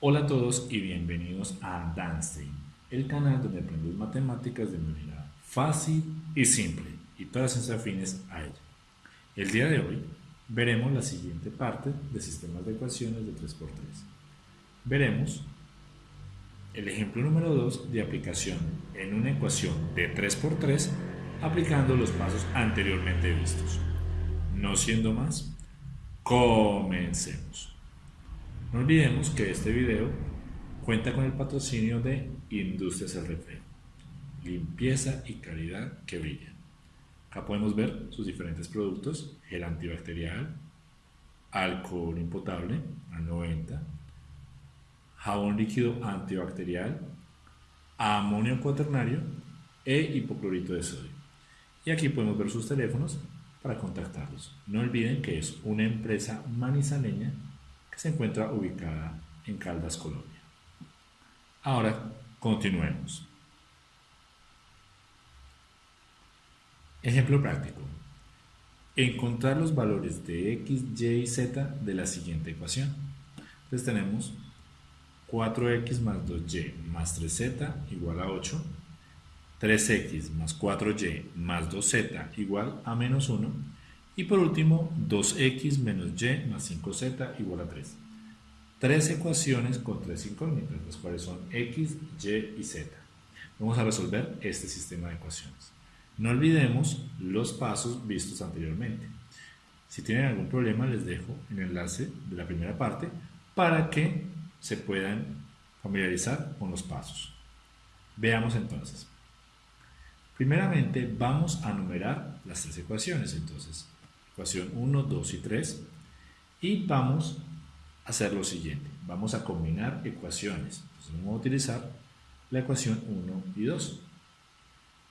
Hola a todos y bienvenidos a Danstein, el canal donde aprendes matemáticas de manera fácil y simple y todas las afines a ella. El día de hoy veremos la siguiente parte de sistemas de ecuaciones de 3x3. Veremos el ejemplo número 2 de aplicación en una ecuación de 3x3 aplicando los pasos anteriormente vistos. No siendo más, comencemos. No olvidemos que este video cuenta con el patrocinio de Industrias Reflejo, limpieza y calidad que brilla. Acá podemos ver sus diferentes productos, gel antibacterial, alcohol impotable a 90, jabón líquido antibacterial, amonio cuaternario e hipoclorito de sodio. Y aquí podemos ver sus teléfonos para contactarlos. No olviden que es una empresa manizaleña que se encuentra ubicada en Caldas, Colombia. Ahora, continuemos. Ejemplo práctico. Encontrar los valores de x, y y z de la siguiente ecuación. Entonces tenemos 4x más 2y más 3z igual a 8 3x más 4y más 2z igual a menos 1 y por último 2x menos y más 5z igual a 3. Tres ecuaciones con tres incógnitas, las cuales son x, y y z. Vamos a resolver este sistema de ecuaciones. No olvidemos los pasos vistos anteriormente. Si tienen algún problema les dejo el enlace de la primera parte para que se puedan familiarizar con los pasos. Veamos entonces. Primeramente vamos a numerar las tres ecuaciones, entonces ecuación 1, 2 y 3 y vamos a hacer lo siguiente, vamos a combinar ecuaciones, vamos a utilizar la ecuación 1 y 2,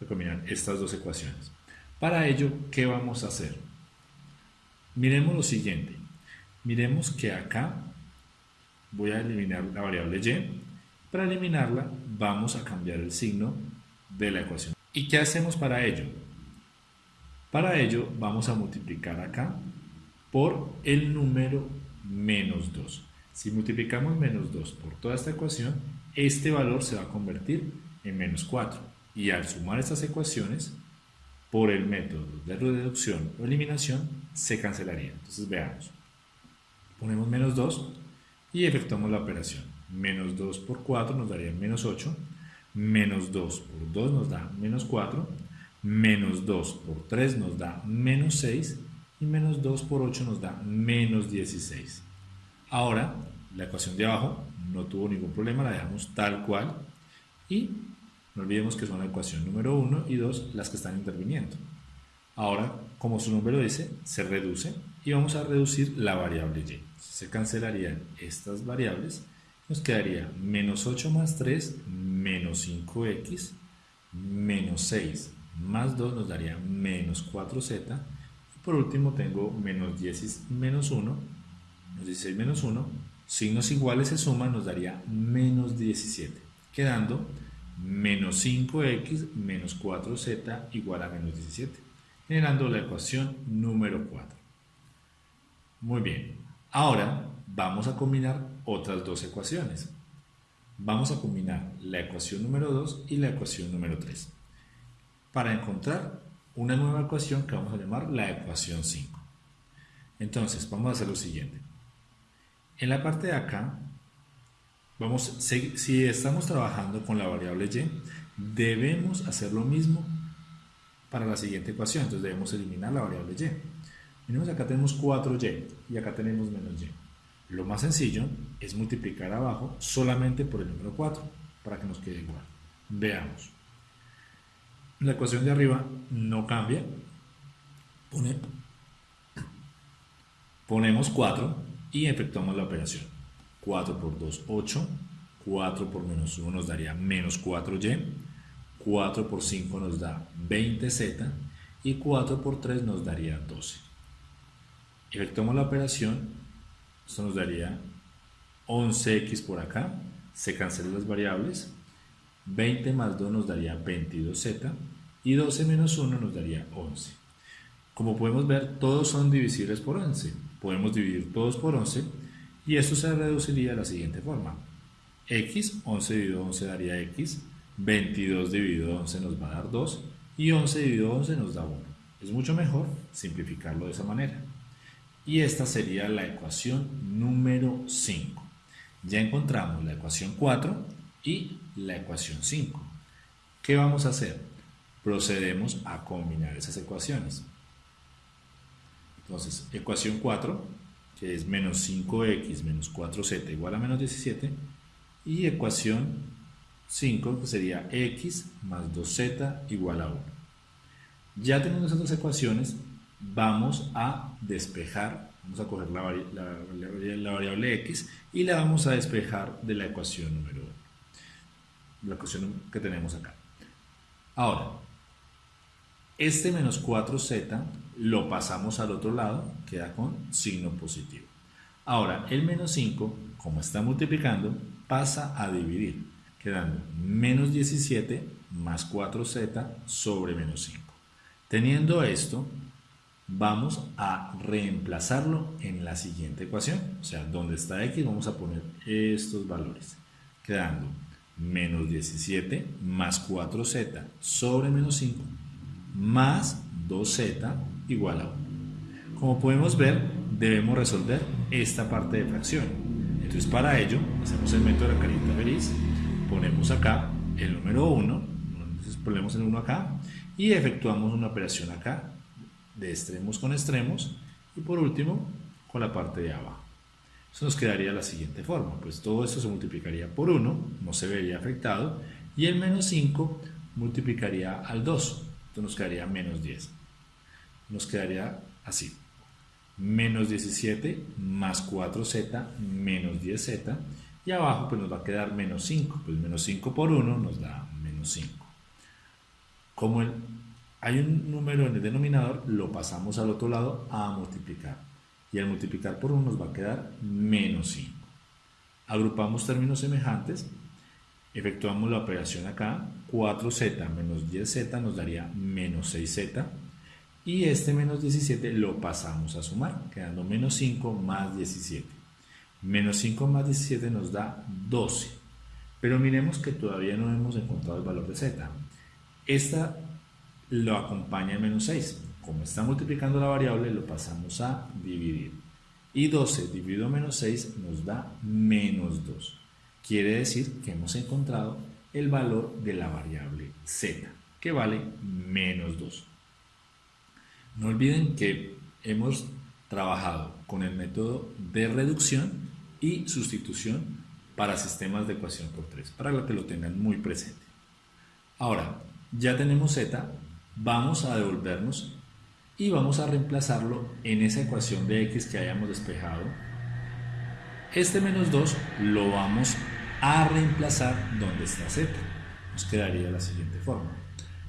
a combinar estas dos ecuaciones. Para ello, ¿qué vamos a hacer? Miremos lo siguiente, miremos que acá voy a eliminar la variable y, para eliminarla vamos a cambiar el signo de la ecuación. ¿Y qué hacemos para ello? Para ello vamos a multiplicar acá por el número menos 2. Si multiplicamos menos 2 por toda esta ecuación, este valor se va a convertir en menos 4. Y al sumar estas ecuaciones, por el método de reducción o eliminación, se cancelaría. Entonces veamos. Ponemos menos 2 y efectuamos la operación. Menos 2 por 4 nos daría menos 8 menos 2 por 2 nos da menos 4, menos 2 por 3 nos da menos 6 y menos 2 por 8 nos da menos 16. Ahora, la ecuación de abajo no tuvo ningún problema, la dejamos tal cual y no olvidemos que son la ecuación número 1 y 2 las que están interviniendo. Ahora, como su nombre lo dice, se reduce y vamos a reducir la variable y. Se cancelarían estas variables nos quedaría menos 8 más 3 menos 5x menos 6 más 2 nos daría menos 4z y por último tengo menos 10 menos 1 menos 16 menos 1 signos iguales se suman nos daría menos 17 quedando menos 5x menos 4z igual a menos 17 generando la ecuación número 4 muy bien ahora vamos a combinar otras dos ecuaciones. Vamos a combinar la ecuación número 2 y la ecuación número 3 para encontrar una nueva ecuación que vamos a llamar la ecuación 5. Entonces, vamos a hacer lo siguiente. En la parte de acá, vamos, si estamos trabajando con la variable y, debemos hacer lo mismo para la siguiente ecuación. Entonces, debemos eliminar la variable y. Miremos, acá tenemos 4y y acá tenemos menos y. Lo más sencillo es multiplicar abajo solamente por el número 4 para que nos quede igual. Veamos. La ecuación de arriba no cambia. ponemos 4 y efectuamos la operación. 4 por 2, 8. 4 por menos 1 nos daría menos 4y. 4 por 5 nos da 20z. Y 4 por 3 nos daría 12. Efectuamos la operación esto nos daría 11x por acá. Se cancelan las variables. 20 más 2 nos daría 22z. Y 12 menos 1 nos daría 11. Como podemos ver, todos son divisibles por 11. Podemos dividir todos por 11 y esto se reduciría de la siguiente forma. x, 11 dividido 11 daría x, 22 dividido 11 nos va a dar 2 y 11 dividido 11 nos da 1. Es mucho mejor simplificarlo de esa manera. Y esta sería la ecuación número 5. Ya encontramos la ecuación 4 y la ecuación 5. ¿Qué vamos a hacer? Procedemos a combinar esas ecuaciones. Entonces, ecuación 4, que es menos 5x menos 4z igual a menos 17, y ecuación 5, que sería x más 2z igual a 1. Ya teniendo esas dos ecuaciones, vamos a despejar, vamos a coger la, variable x y la vamos a despejar de la ecuación número 1, la ecuación que tenemos acá. Ahora, este menos 4z lo pasamos al otro lado, queda con signo positivo. Ahora, el menos 5, como está multiplicando, pasa a dividir, quedando menos 17 más 4z sobre menos 5. Teniendo esto, vamos a reemplazarlo en la siguiente ecuación. O sea, donde está x vamos a poner estos valores, quedando menos 17 más 4z sobre menos 5 más 2z igual a 1. Como podemos ver, debemos resolver esta parte de fracción. Entonces para ello, hacemos el método de la carita feliz, ponemos acá el número 1, entonces ponemos el 1 acá y efectuamos una operación acá de extremos con extremos y por último con la parte de abajo. Eso nos quedaría de la siguiente forma, pues todo esto se multiplicaría por 1, no se vería afectado, y el menos 5 multiplicaría al 2, entonces nos quedaría menos 10. Nos quedaría así, menos 17 más 4z menos 10z, y abajo pues nos va a quedar menos 5, pues menos 5 por 1 nos da menos 5. Como hay un número en el denominador, lo pasamos al otro lado a multiplicar y al multiplicar por 1 nos va a quedar menos 5. Agrupamos términos semejantes, efectuamos la operación acá, 4z menos 10z nos daría menos 6z y este menos 17 lo pasamos a sumar, quedando menos 5 más 17. Menos 5 más 17 nos da 12, pero miremos que todavía no hemos encontrado el valor de z. Esta lo acompaña el menos 6, como está multiplicando la variable, lo pasamos a dividir. Y 12 dividido menos 6 nos da menos 2. Quiere decir que hemos encontrado el valor de la variable z, que vale menos 2. No olviden que hemos trabajado con el método de reducción y sustitución para sistemas de ecuación por 3, para que lo tengan muy presente. Ahora, ya tenemos z, vamos a devolvernos y vamos a reemplazarlo en esa ecuación de x que hayamos despejado. Este menos 2 lo vamos a reemplazar donde está z. Nos quedaría la siguiente forma.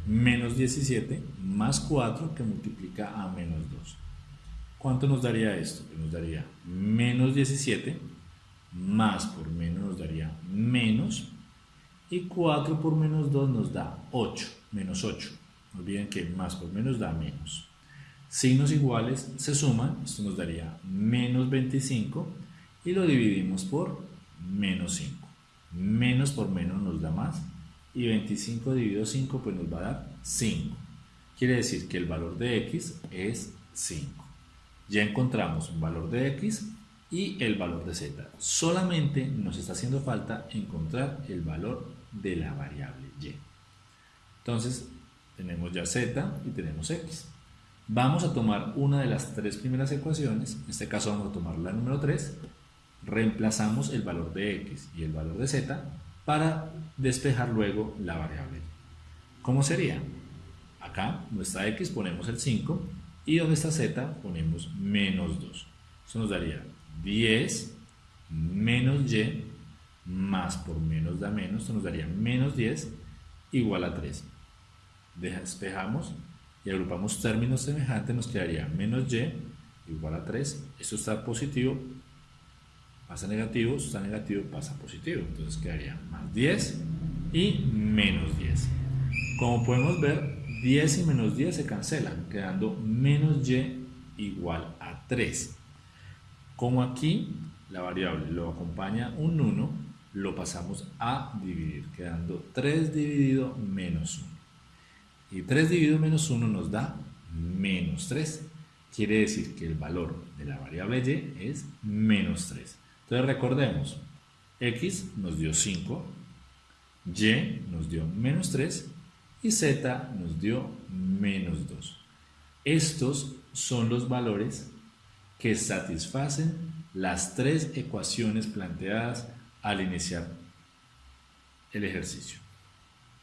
Menos 17 más 4 que multiplica a menos 2. ¿Cuánto nos daría esto? Pues nos daría menos 17 más por menos nos daría menos y 4 por menos 2 nos da 8, menos 8. No olviden que más por menos da menos signos iguales se suman, esto nos daría menos 25 y lo dividimos por menos 5. Menos por menos nos da más y 25 dividido 5 pues nos va a dar 5. Quiere decir que el valor de x es 5. Ya encontramos un valor de x y el valor de z. Solamente nos está haciendo falta encontrar el valor de la variable y. Entonces tenemos ya z y tenemos x. Vamos a tomar una de las tres primeras ecuaciones, en este caso vamos a tomar la número 3, reemplazamos el valor de x y el valor de z para despejar luego la variable. ¿Cómo sería? Acá, está x, ponemos el 5 y donde está z, ponemos menos 2. Eso nos daría 10 menos y más por menos da menos, esto nos daría menos 10 igual a 3. Despejamos y agrupamos términos semejantes, nos quedaría menos y igual a 3. Esto está positivo, pasa negativo, esto está negativo, pasa positivo. Entonces quedaría más 10 y menos 10. Como podemos ver, 10 y menos 10 se cancelan, quedando menos y igual a 3. Como aquí la variable lo acompaña un 1, lo pasamos a dividir, quedando 3 dividido menos 1. Y 3 dividido menos 1 nos da menos 3. Quiere decir que el valor de la variable y es menos 3. Entonces recordemos, x nos dio 5, y nos dio menos 3 y z nos dio menos 2. Estos son los valores que satisfacen las tres ecuaciones planteadas al iniciar el ejercicio.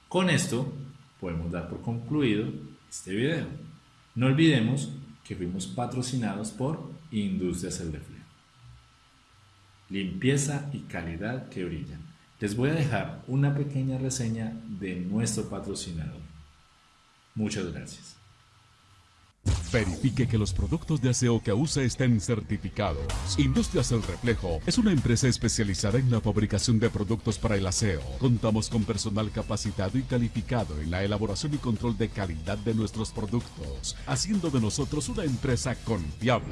Con esto podemos dar por concluido este video. No olvidemos que fuimos patrocinados por Industrias El Reflejo. Limpieza y calidad que brillan. Les voy a dejar una pequeña reseña de nuestro patrocinador. Muchas gracias. Verifique que los productos de aseo que use estén certificados. Industrias El Reflejo es una empresa especializada en la fabricación de productos para el aseo. Contamos con personal capacitado y calificado en la elaboración y control de calidad de nuestros productos, haciendo de nosotros una empresa confiable.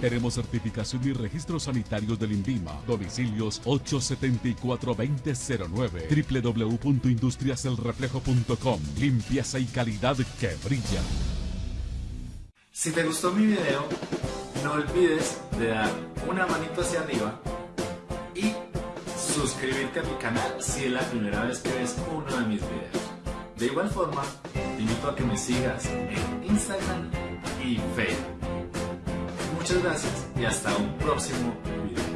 Tenemos certificación y registros sanitarios del INVIMA. Domicilios 874-2009 www.industriaselreflejo.com Limpieza y calidad que brilla. Si te gustó mi video, no olvides de dar una manito hacia arriba y suscribirte a mi canal si es la primera vez que ves uno de mis videos. De igual forma, te invito a que me sigas en Instagram y Facebook. Muchas gracias y hasta un próximo video.